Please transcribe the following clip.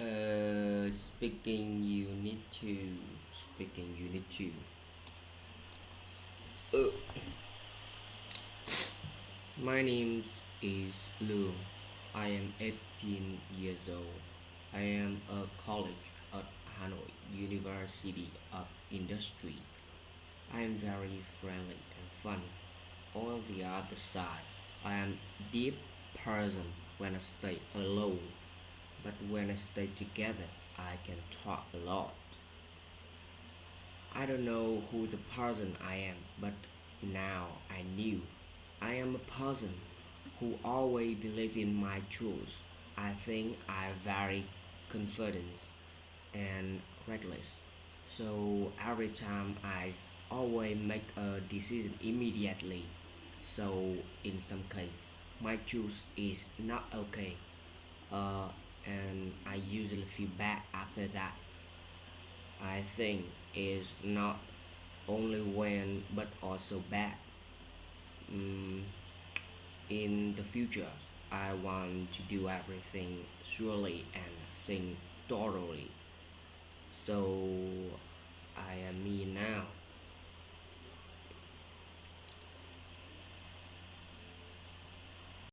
Uh, speaking you need to speaking you need to uh, my name is Lu. I am 18 years old. I am a college at Hanoi University of Industry. I am very friendly and funny. On the other side, I am deep person when I stay alone, but when I stay together, I can talk a lot. I don't know who the person I am, but now I knew. I am a person who always believe in my truth. I think I'm very confident and reckless. So every time I always make a decision immediately. So in some case, my choice is not okay. Uh, and I usually feel bad after that. I think is not only when but also bad. Mm, in the future, I want to do everything surely and think thoroughly. So